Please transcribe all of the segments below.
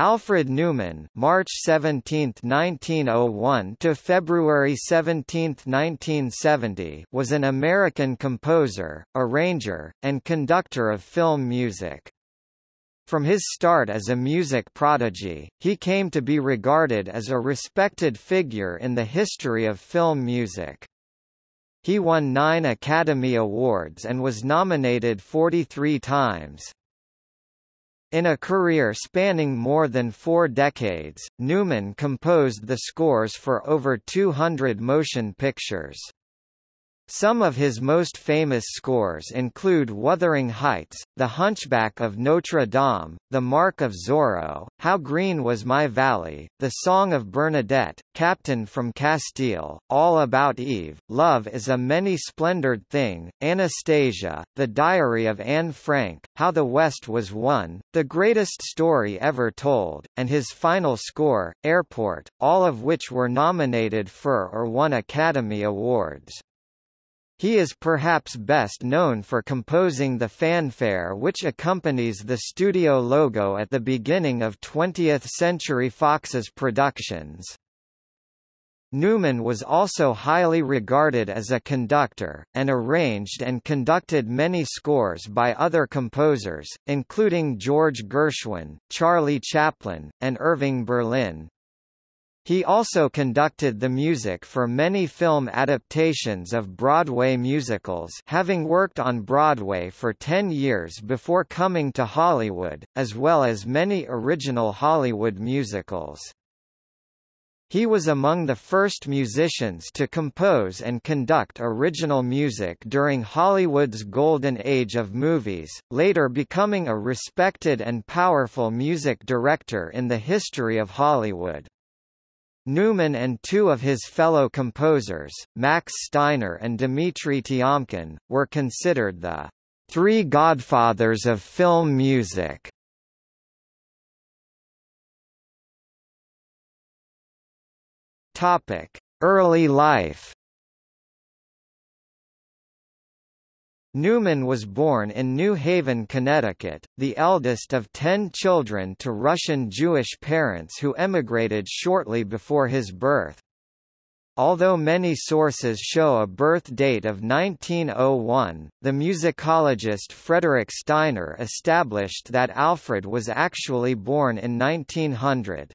Alfred Newman (March 17, 1901 to February 17, 1970) was an American composer, arranger, and conductor of film music. From his start as a music prodigy, he came to be regarded as a respected figure in the history of film music. He won nine Academy Awards and was nominated 43 times. In a career spanning more than four decades, Newman composed the scores for over 200 motion pictures. Some of his most famous scores include Wuthering Heights, The Hunchback of Notre Dame, The Mark of Zorro, How Green Was My Valley, The Song of Bernadette, Captain from Castile, All About Eve, Love is a Many-Splendored Thing, Anastasia, The Diary of Anne Frank, How the West Was Won, The Greatest Story Ever Told, and his final score, Airport, all of which were nominated for or won Academy Awards. He is perhaps best known for composing the fanfare which accompanies the studio logo at the beginning of 20th Century Fox's productions. Newman was also highly regarded as a conductor, and arranged and conducted many scores by other composers, including George Gershwin, Charlie Chaplin, and Irving Berlin. He also conducted the music for many film adaptations of Broadway musicals having worked on Broadway for ten years before coming to Hollywood, as well as many original Hollywood musicals. He was among the first musicians to compose and conduct original music during Hollywood's golden age of movies, later becoming a respected and powerful music director in the history of Hollywood. Newman and two of his fellow composers, Max Steiner and Dmitri Tiomkin, were considered the three godfathers of film music. Early life Newman was born in New Haven, Connecticut, the eldest of ten children to Russian Jewish parents who emigrated shortly before his birth. Although many sources show a birth date of 1901, the musicologist Frederick Steiner established that Alfred was actually born in 1900.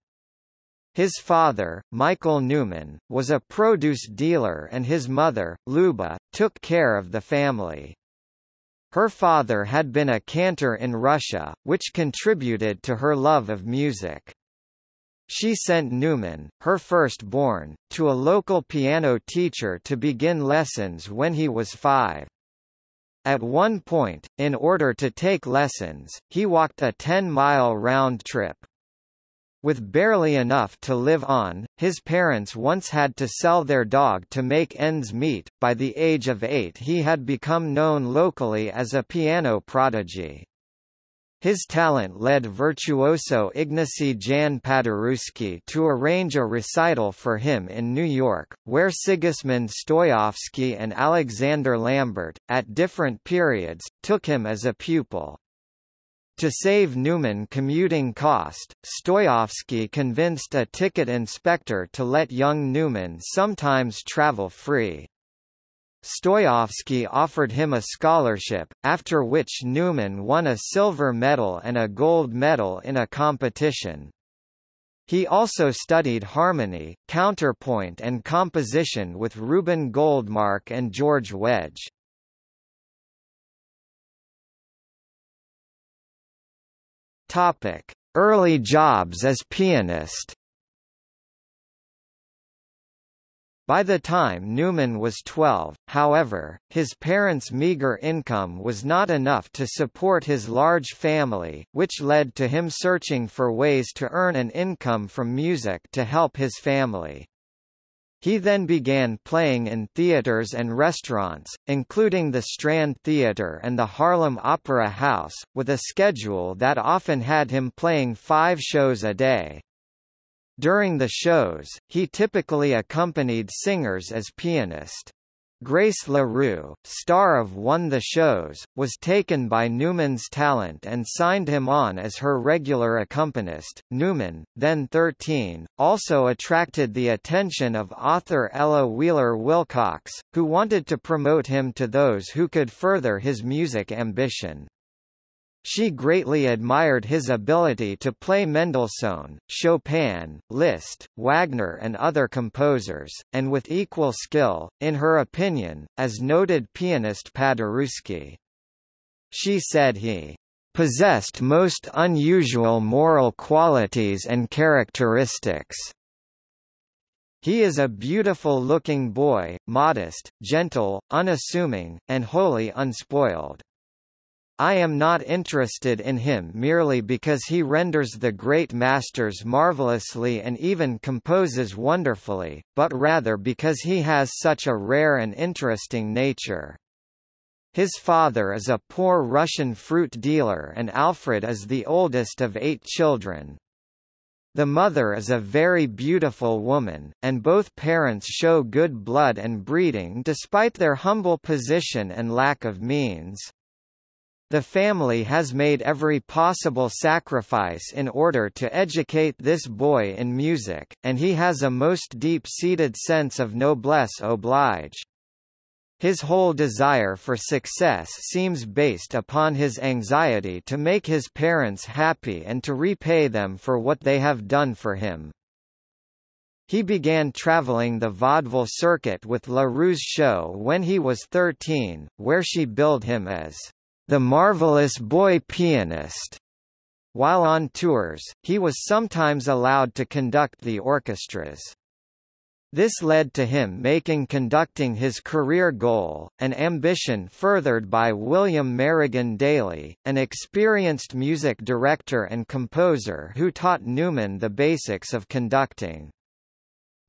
His father, Michael Newman, was a produce dealer and his mother, Luba, took care of the family. Her father had been a cantor in Russia, which contributed to her love of music. She sent Newman, her firstborn, to a local piano teacher to begin lessons when he was five. At one point, in order to take lessons, he walked a 10-mile round trip. With barely enough to live on, his parents once had to sell their dog to make ends meet. By the age of eight, he had become known locally as a piano prodigy. His talent led virtuoso Ignacy Jan Paderewski to arrange a recital for him in New York, where Sigismund Stojowski and Alexander Lambert, at different periods, took him as a pupil. To save Newman commuting cost, Stojowski convinced a ticket inspector to let young Newman sometimes travel free. Stojowski offered him a scholarship, after which Newman won a silver medal and a gold medal in a competition. He also studied harmony, counterpoint and composition with Reuben Goldmark and George Wedge. Topic: Early jobs as pianist. By the time Newman was 12, however, his parents' meager income was not enough to support his large family, which led to him searching for ways to earn an income from music to help his family. He then began playing in theaters and restaurants, including the Strand Theatre and the Harlem Opera House, with a schedule that often had him playing five shows a day. During the shows, he typically accompanied singers as pianist. Grace LaRue, star of Won the Shows, was taken by Newman's talent and signed him on as her regular accompanist. Newman, then 13, also attracted the attention of author Ella Wheeler Wilcox, who wanted to promote him to those who could further his music ambition. She greatly admired his ability to play Mendelssohn, Chopin, Liszt, Wagner and other composers, and with equal skill, in her opinion, as noted pianist Paderewski. She said he possessed most unusual moral qualities and characteristics. He is a beautiful-looking boy, modest, gentle, unassuming, and wholly unspoiled. I am not interested in him merely because he renders the great masters marvelously and even composes wonderfully, but rather because he has such a rare and interesting nature. His father is a poor Russian fruit dealer and Alfred is the oldest of eight children. The mother is a very beautiful woman, and both parents show good blood and breeding despite their humble position and lack of means. The family has made every possible sacrifice in order to educate this boy in music, and he has a most deep-seated sense of noblesse oblige. His whole desire for success seems based upon his anxiety to make his parents happy and to repay them for what they have done for him. He began traveling the vaudeville circuit with La Rue's show when he was 13, where she billed him as the marvelous boy pianist. While on tours, he was sometimes allowed to conduct the orchestras. This led to him making conducting his career goal, an ambition furthered by William Merrigan Daly, an experienced music director and composer who taught Newman the basics of conducting.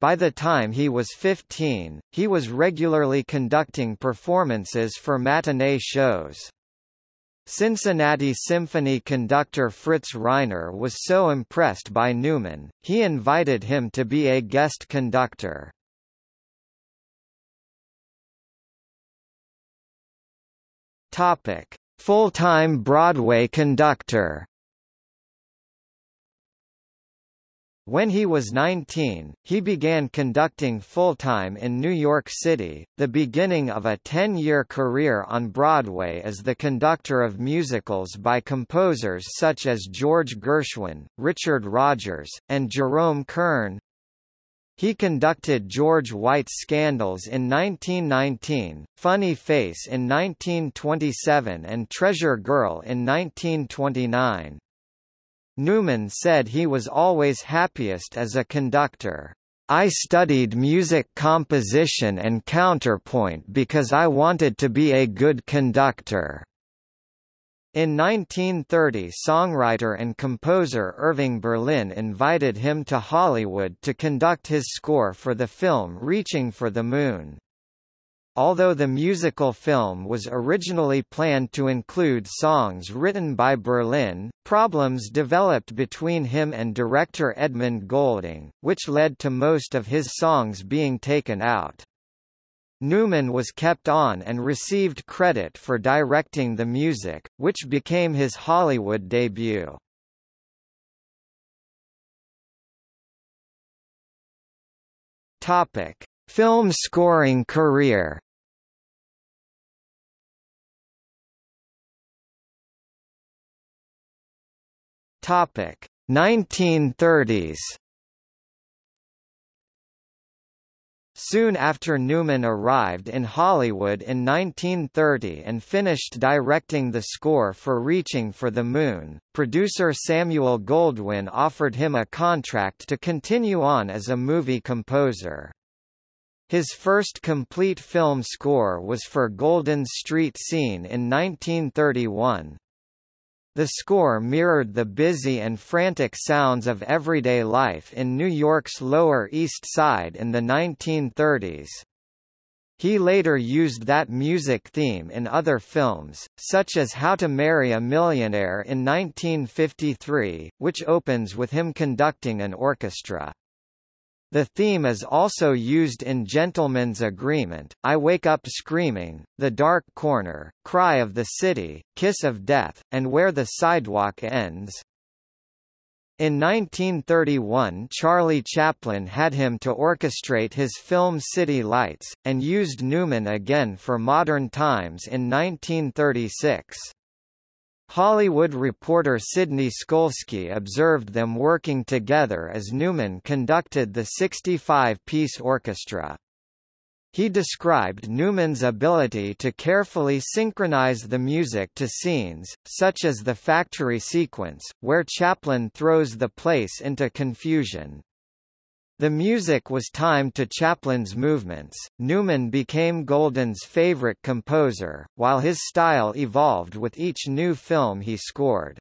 By the time he was 15, he was regularly conducting performances for matinee shows. Cincinnati Symphony conductor Fritz Reiner was so impressed by Newman, he invited him to be a guest conductor. Full-time Broadway conductor. When he was 19, he began conducting full-time in New York City, the beginning of a 10-year career on Broadway as the conductor of musicals by composers such as George Gershwin, Richard Rodgers, and Jerome Kern. He conducted George White's Scandals in 1919, Funny Face in 1927 and Treasure Girl in 1929. Newman said he was always happiest as a conductor. I studied music composition and counterpoint because I wanted to be a good conductor. In 1930 songwriter and composer Irving Berlin invited him to Hollywood to conduct his score for the film Reaching for the Moon. Although the musical film was originally planned to include songs written by Berlin, problems developed between him and director Edmund Goulding, which led to most of his songs being taken out. Newman was kept on and received credit for directing the music, which became his Hollywood debut. Topic: Film scoring career Topic 1930s. Soon after Newman arrived in Hollywood in 1930 and finished directing the score for Reaching for the Moon, producer Samuel Goldwyn offered him a contract to continue on as a movie composer. His first complete film score was for Goldwyn Street Scene in 1931. The score mirrored the busy and frantic sounds of everyday life in New York's Lower East Side in the 1930s. He later used that music theme in other films, such as How to Marry a Millionaire in 1953, which opens with him conducting an orchestra. The theme is also used in Gentleman's Agreement, I Wake Up Screaming, The Dark Corner, Cry of the City, Kiss of Death, and Where the Sidewalk Ends. In 1931 Charlie Chaplin had him to orchestrate his film City Lights, and used Newman again for Modern Times in 1936. Hollywood reporter Sidney Skolsky observed them working together as Newman conducted the 65-piece orchestra. He described Newman's ability to carefully synchronize the music to scenes, such as the factory sequence, where Chaplin throws the place into confusion. The music was timed to Chaplin's movements. Newman became Goldwyn's favorite composer, while his style evolved with each new film he scored.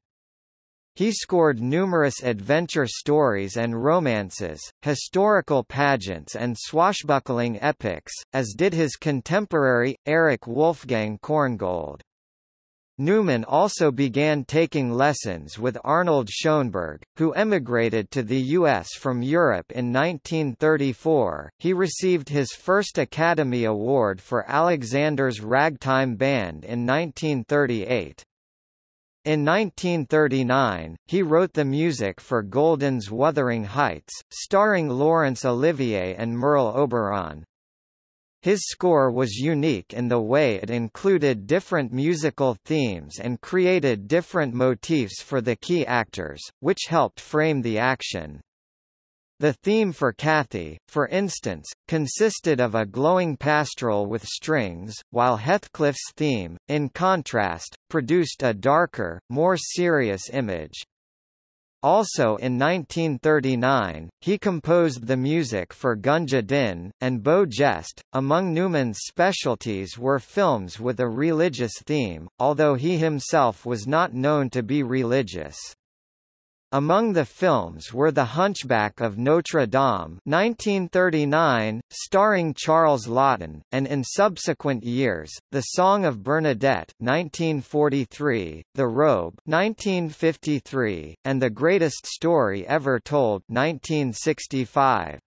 He scored numerous adventure stories and romances, historical pageants and swashbuckling epics, as did his contemporary, Erich Wolfgang Korngold. Newman also began taking lessons with Arnold Schoenberg, who emigrated to the U.S. from Europe in 1934. He received his first Academy Award for Alexander's Ragtime Band in 1938. In 1939, he wrote the music for Goldwyn's Wuthering Heights, starring Laurence Olivier and Merle Oberon. His score was unique in the way it included different musical themes and created different motifs for the key actors, which helped frame the action. The theme for Cathy, for instance, consisted of a glowing pastoral with strings, while Heathcliff's theme, in contrast, produced a darker, more serious image. Also in 1939, he composed the music for Gunga Din, and Beau Geste. Among Newman's specialties were films with a religious theme, although he himself was not known to be religious. Among the films were The Hunchback of Notre Dame 1939, starring Charles Laughton, and in subsequent years, The Song of Bernadette 1943, The Robe 1953, and The Greatest Story Ever Told 1965.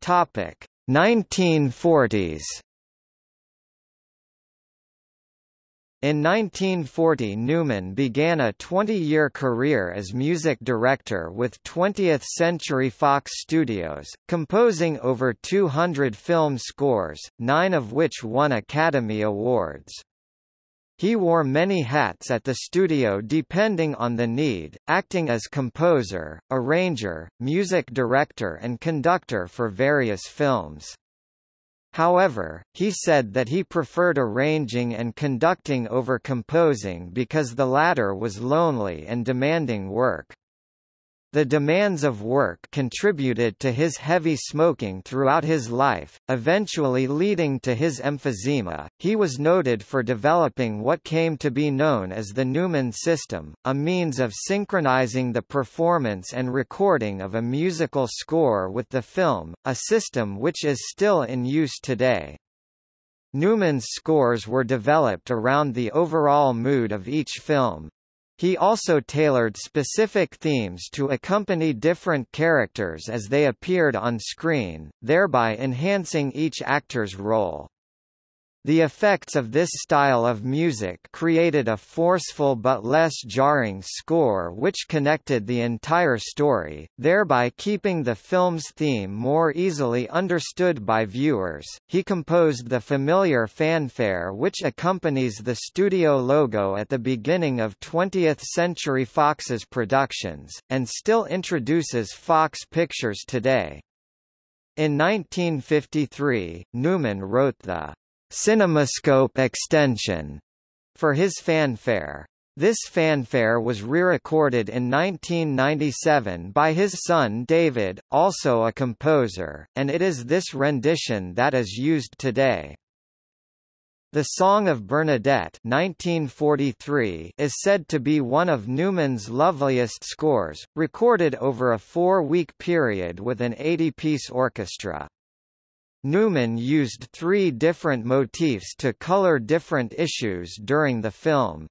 Topic 1940s In 1940 Newman began a 20-year career as music director with 20th Century Fox Studios, composing over 200 film scores, nine of which won Academy Awards. He wore many hats at the studio depending on the need, acting as composer, arranger, music director and conductor for various films. However, he said that he preferred arranging and conducting over composing because the latter was lonely and demanding work. The demands of work contributed to his heavy smoking throughout his life, eventually leading to his emphysema. He was noted for developing what came to be known as the Newman system, a means of synchronizing the performance and recording of a musical score with the film, a system which is still in use today. Newman's scores were developed around the overall mood of each film, he also tailored specific themes to accompany different characters as they appeared on screen, thereby enhancing each actor's role. The effects of this style of music created a forceful but less jarring score which connected the entire story, thereby keeping the film's theme more easily understood by viewers. He composed the familiar fanfare which accompanies the studio logo at the beginning of 20th Century Fox's productions, and still introduces Fox Pictures today. In 1953, Newman wrote the CinemaScope extension for his fanfare. This fanfare was re-recorded in 1997 by his son David, also a composer, and it is this rendition that is used today. The Song of Bernadette 1943 is said to be one of Newman's loveliest scores, recorded over a four-week period with an 80-piece orchestra. Newman used three different motifs to color different issues during the film.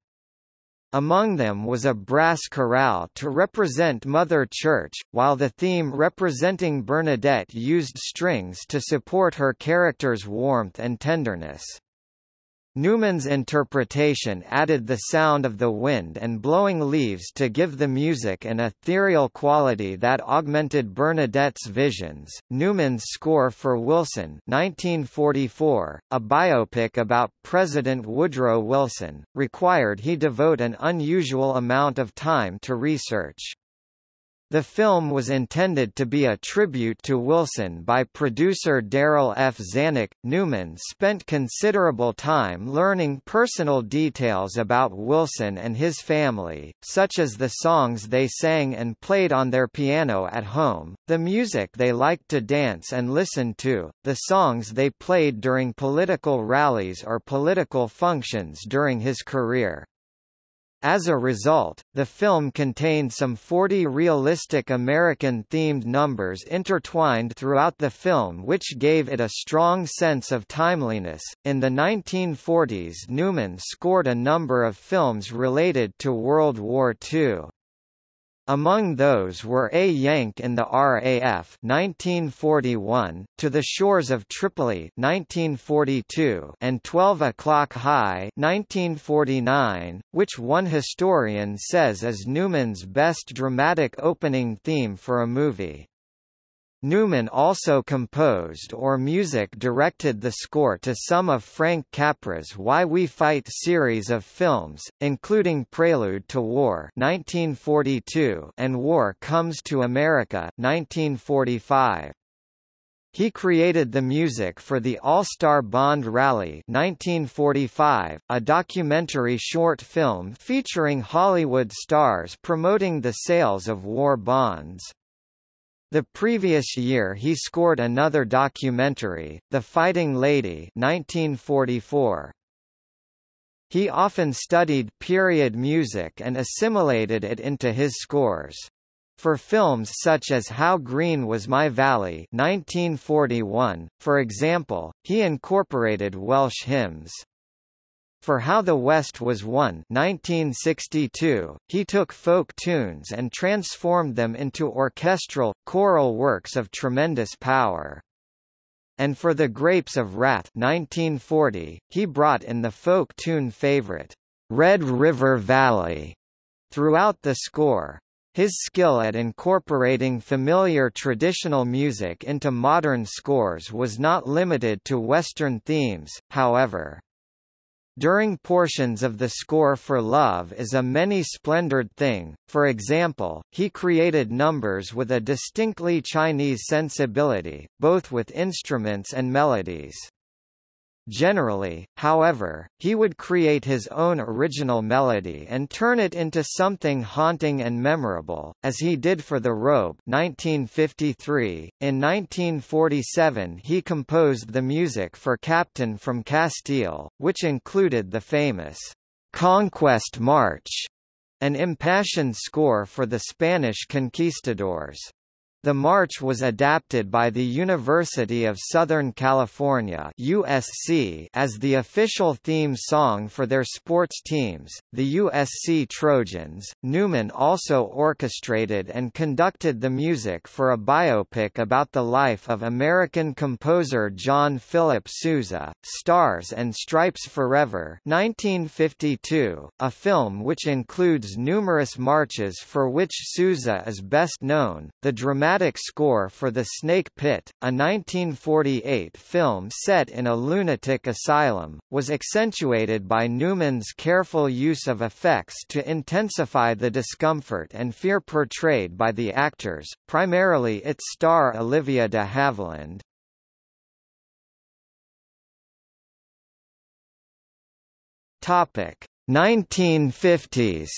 Among them was a brass chorale to represent Mother Church, while the theme representing Bernadette used strings to support her character's warmth and tenderness. Newman's interpretation added the sound of the wind and blowing leaves to give the music an ethereal quality that augmented Bernadette's visions. Newman's score for Wilson, 1944, a biopic about President Woodrow Wilson, required he devote an unusual amount of time to research. The film was intended to be a tribute to Wilson by producer Darryl F. Zanuck. Newman spent considerable time learning personal details about Wilson and his family, such as the songs they sang and played on their piano at home, the music they liked to dance and listen to, the songs they played during political rallies or political functions during his career. As a result, the film contained some 40 realistic American-themed numbers intertwined throughout the film which gave it a strong sense of timeliness. In the 1940s Newman scored a number of films related to World War II. Among those were A Yank in the RAF 1941, To the Shores of Tripoli 1942, and 12 O'Clock High 1949, which one historian says is Newman's best dramatic opening theme for a movie. Newman also composed or music directed the score to some of Frank Capra's Why We Fight series of films, including Prelude to War 1942 and War Comes to America 1945. He created the music for the All-Star Bond Rally 1945, a documentary short film featuring Hollywood stars promoting the sales of war bonds. The previous year he scored another documentary, The Fighting Lady 1944. He often studied period music and assimilated it into his scores. For films such as How Green Was My Valley 1941, for example, he incorporated Welsh hymns. For How the West Was Won 1962, he took folk tunes and transformed them into orchestral, choral works of tremendous power. And for The Grapes of Wrath 1940, he brought in the folk tune favorite, Red River Valley, throughout the score. His skill at incorporating familiar traditional music into modern scores was not limited to Western themes, however. During portions of the score for Love is a many-splendored thing, for example, he created numbers with a distinctly Chinese sensibility, both with instruments and melodies. Generally, however, he would create his own original melody and turn it into something haunting and memorable, as he did for The Robe 1953. .In 1947 he composed the music for Captain from Castile, which included the famous «Conquest March», an impassioned score for the Spanish conquistadors. The march was adapted by the University of Southern California USC as the official theme song for their sports teams, the USC Trojans. Newman also orchestrated and conducted the music for a biopic about the life of American composer John Philip Sousa, Stars and Stripes Forever 1952, a film which includes numerous marches for which Sousa is best known. The dramatic dramatic score for The Snake Pit, a 1948 film set in a lunatic asylum, was accentuated by Newman's careful use of effects to intensify the discomfort and fear portrayed by the actors, primarily its star Olivia de Havilland. Topic 1950s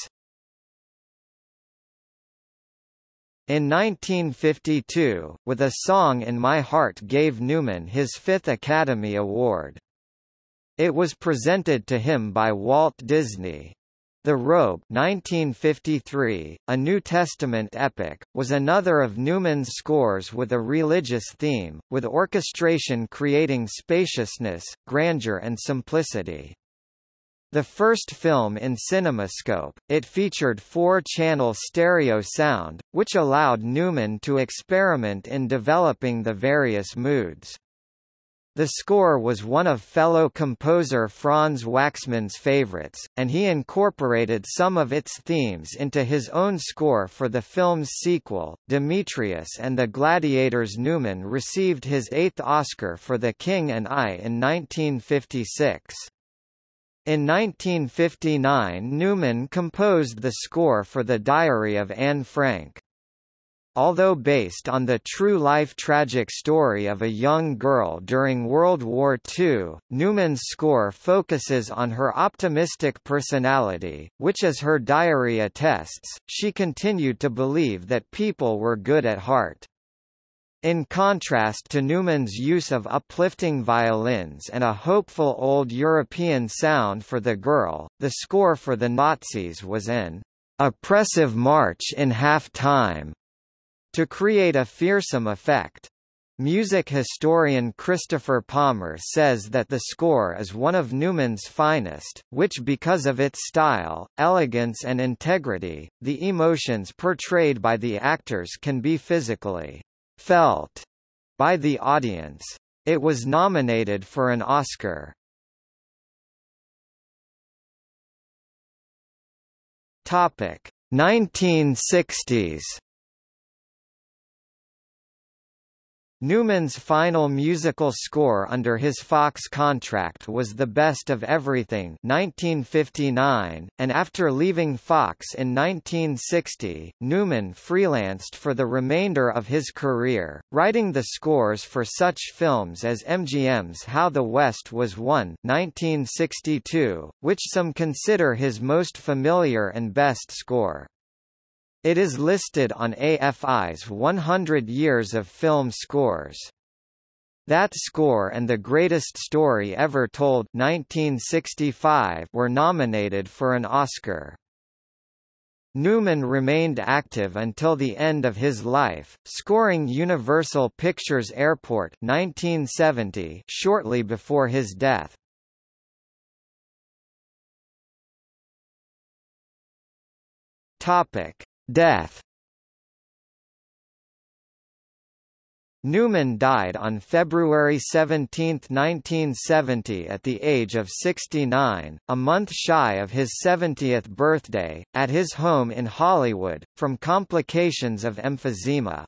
In 1952, with a song in My Heart gave Newman his fifth Academy Award. It was presented to him by Walt Disney. The Robe 1953, a New Testament epic, was another of Newman's scores with a religious theme, with orchestration creating spaciousness, grandeur and simplicity. The first film in CinemaScope, it featured four-channel stereo sound, which allowed Newman to experiment in developing the various moods. The score was one of fellow composer Franz Waxman's favorites, and he incorporated some of its themes into his own score for the film's sequel, Demetrius and the Gladiators. Newman received his eighth Oscar for The King and I in 1956. In 1959 Newman composed the score for The Diary of Anne Frank. Although based on the true-life tragic story of a young girl during World War II, Newman's score focuses on her optimistic personality, which as her diary attests, she continued to believe that people were good at heart. In contrast to Newman's use of uplifting violins and a hopeful old European sound for the girl, the score for the Nazis was an oppressive march in half-time to create a fearsome effect. Music historian Christopher Palmer says that the score is one of Newman's finest, which because of its style, elegance and integrity, the emotions portrayed by the actors can be physically felt by the audience. It was nominated for an Oscar. Topic 1960s Newman's final musical score under his Fox contract was The Best of Everything 1959, and after leaving Fox in 1960, Newman freelanced for the remainder of his career, writing the scores for such films as MGM's How the West Was Won 1962, which some consider his most familiar and best score. It is listed on AFI's 100 Years of Film Scores. That Score and The Greatest Story Ever Told 1965 were nominated for an Oscar. Newman remained active until the end of his life, scoring Universal Pictures Airport 1970 shortly before his death. Topic: Death Newman died on February 17, 1970 at the age of 69, a month shy of his 70th birthday, at his home in Hollywood, from complications of emphysema.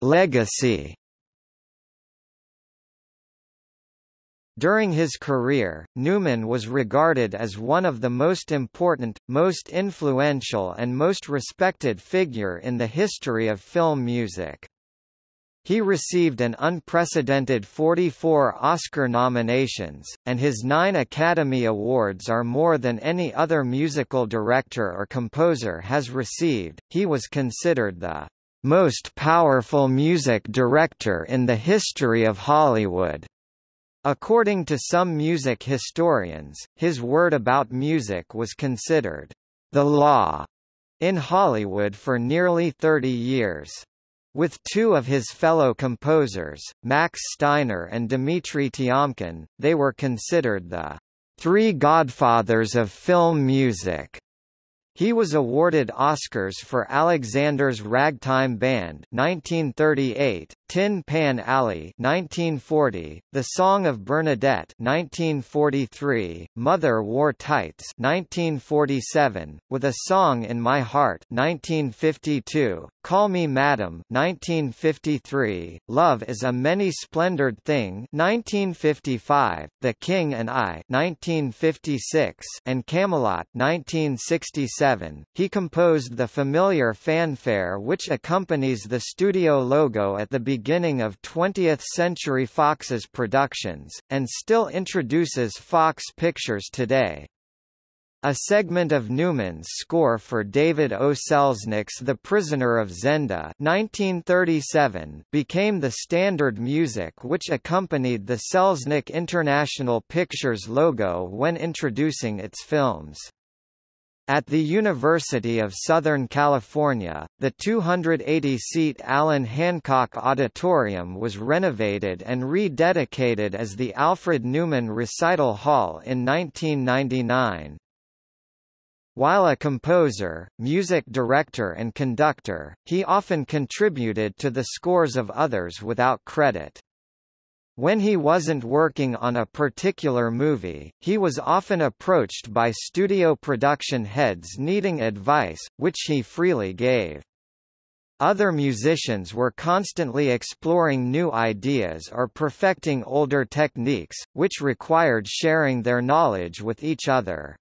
Legacy During his career, Newman was regarded as one of the most important, most influential and most respected figure in the history of film music. He received an unprecedented 44 Oscar nominations, and his nine Academy Awards are more than any other musical director or composer has received. He was considered the most powerful music director in the history of Hollywood. According to some music historians, his word about music was considered the law in Hollywood for nearly 30 years. With two of his fellow composers, Max Steiner and Dmitri Tiomkin, they were considered the three godfathers of film music. He was awarded Oscars for Alexander's Ragtime Band 1938, Tin Pan Alley 1940, The Song of Bernadette 1943, Mother Wore Tights 1947, With a Song in My Heart 1952, Call Me Madam 1953, Love is a Many-Splendored Thing 1955, The King and I 1956, and Camelot 1967. He composed the familiar fanfare which accompanies the studio logo at the beginning of 20th Century Fox's productions, and still introduces Fox Pictures today. A segment of Newman's score for David O. Selznick's The Prisoner of Zenda 1937 became the standard music which accompanied the Selznick International Pictures logo when introducing its films. At the University of Southern California, the 280-seat Allan Hancock Auditorium was renovated and rededicated as the Alfred Newman Recital Hall in 1999. While a composer, music director and conductor, he often contributed to the scores of others without credit. When he wasn't working on a particular movie, he was often approached by studio production heads needing advice, which he freely gave. Other musicians were constantly exploring new ideas or perfecting older techniques, which required sharing their knowledge with each other.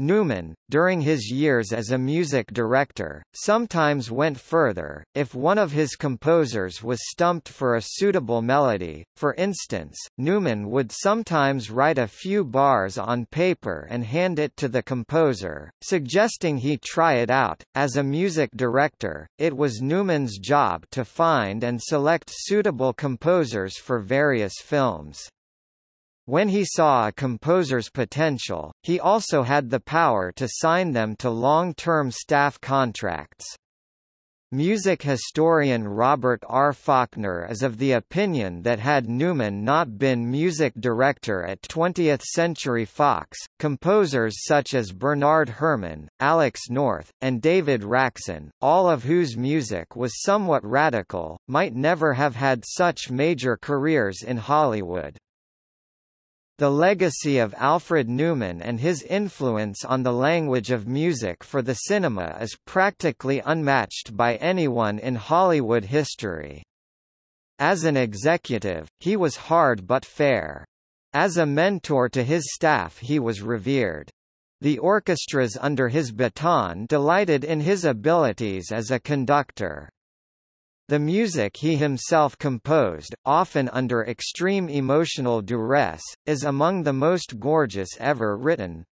Newman, during his years as a music director, sometimes went further, if one of his composers was stumped for a suitable melody, for instance, Newman would sometimes write a few bars on paper and hand it to the composer, suggesting he try it out. As a music director, it was Newman's job to find and select suitable composers for various films. When he saw a composer's potential, he also had the power to sign them to long-term staff contracts. Music historian Robert R. Faulkner is of the opinion that had Newman not been music director at 20th Century Fox, composers such as Bernard Herrmann, Alex North, and David Raksin, all of whose music was somewhat radical, might never have had such major careers in Hollywood. The legacy of Alfred Newman and his influence on the language of music for the cinema is practically unmatched by anyone in Hollywood history. As an executive, he was hard but fair. As a mentor to his staff he was revered. The orchestras under his baton delighted in his abilities as a conductor. The music he himself composed, often under extreme emotional duress, is among the most gorgeous ever written.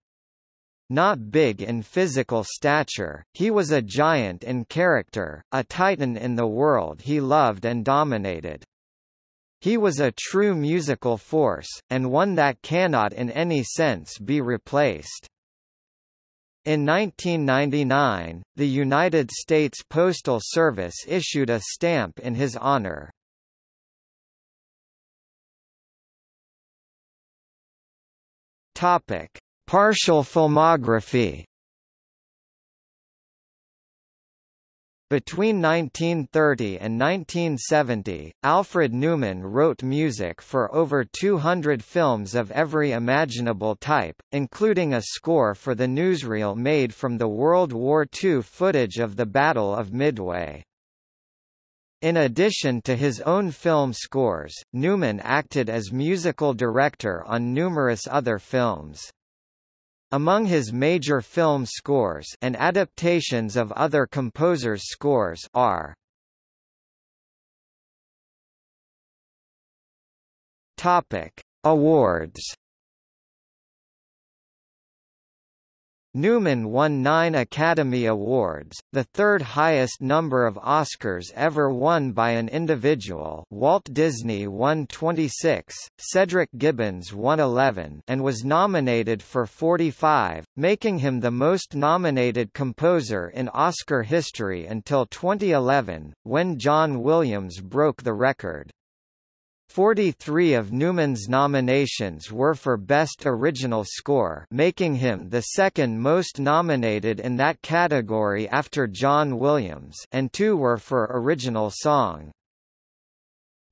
Not big in physical stature, he was a giant in character, a titan in the world he loved and dominated. He was a true musical force, and one that cannot in any sense be replaced. In 1999, the United States Postal Service issued a stamp in his honor. Topic: Partial filmography Between 1930 and 1970, Alfred Newman wrote music for over 200 films of every imaginable type, including a score for the newsreel made from the World War II footage of the Battle of Midway. In addition to his own film scores, Newman acted as musical director on numerous other films. Among his major film scores and adaptations of other composers' scores are Topic: Awards Newman won nine Academy Awards, the third highest number of Oscars ever won by an individual Walt Disney won 26, Cedric Gibbons won 11 and was nominated for 45, making him the most nominated composer in Oscar history until 2011, when John Williams broke the record. 43 of Newman's nominations were for Best Original Score making him the second most nominated in that category after John Williams and two were for Original Song.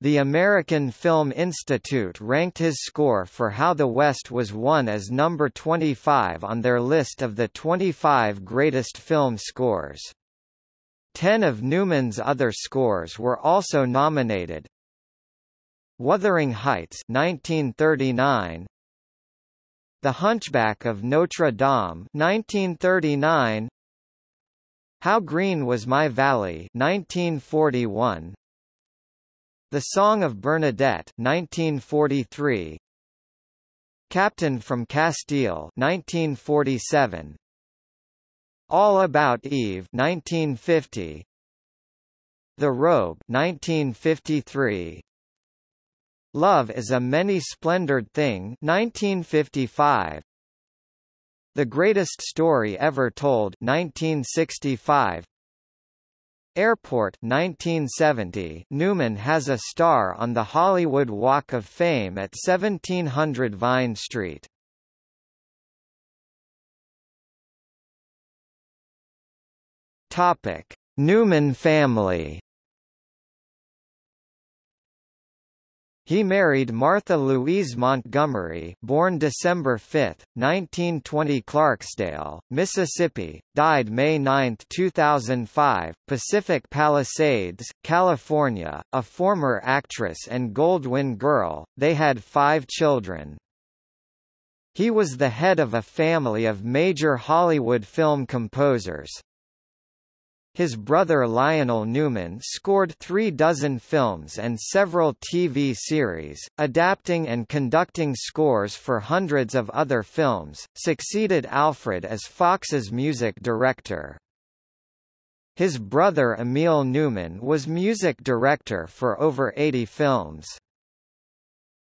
The American Film Institute ranked his score for How the West Was Won as number 25 on their list of the 25 greatest film scores. Ten of Newman's other scores were also nominated, Wuthering Heights 1939 The Hunchback of Notre Dame 1939 How Green Was My Valley 1941 The Song of Bernadette 1943 Captain from Castile 1947 All About Eve 1950 The Robe 1953 Love is a many-splendored thing 1955. The Greatest Story Ever Told 1965 Airport 1970 Newman has a star on the Hollywood Walk of Fame at 1700 Vine Street. Topic: Newman family. He married Martha Louise Montgomery, born December 5, 1920, Clarksdale, Mississippi, died May 9, 2005, Pacific Palisades, California, a former actress and Goldwyn girl. They had 5 children. He was the head of a family of major Hollywood film composers. His brother Lionel Newman scored three dozen films and several TV series, adapting and conducting scores for hundreds of other films, succeeded Alfred as Fox's music director. His brother Emil Newman was music director for over 80 films.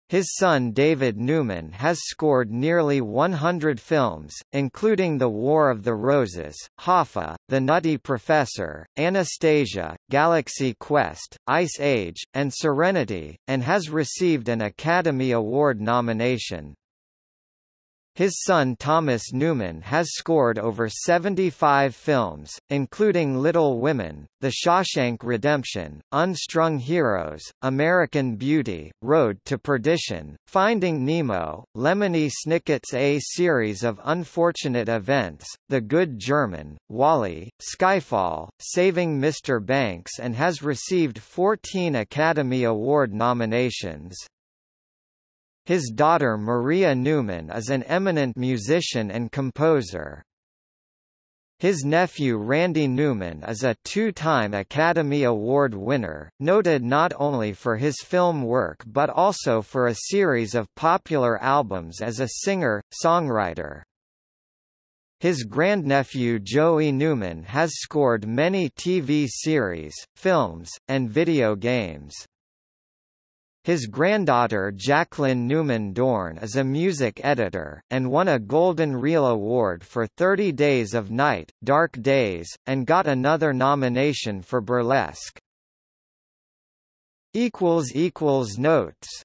His son David Newman has scored nearly 100 films, including The War of the Roses, Hoffa, The Nutty Professor, Anastasia, Galaxy Quest, Ice Age, and Serenity, and has received an Academy Award nomination. His son Thomas Newman has scored over 75 films, including Little Women, The Shawshank Redemption, Unstrung Heroes, American Beauty, Road to Perdition, Finding Nemo, Lemony Snicket's A Series of Unfortunate Events, The Good German, WALL-E, Skyfall, Saving Mr. Banks and has received 14 Academy Award nominations. His daughter Maria Newman is an eminent musician and composer. His nephew Randy Newman is a two-time Academy Award winner, noted not only for his film work but also for a series of popular albums as a singer-songwriter. His grandnephew Joey Newman has scored many TV series, films, and video games. His granddaughter Jacqueline Newman Dorn is a music editor, and won a Golden Reel Award for 30 Days of Night, Dark Days, and got another nomination for Burlesque. Notes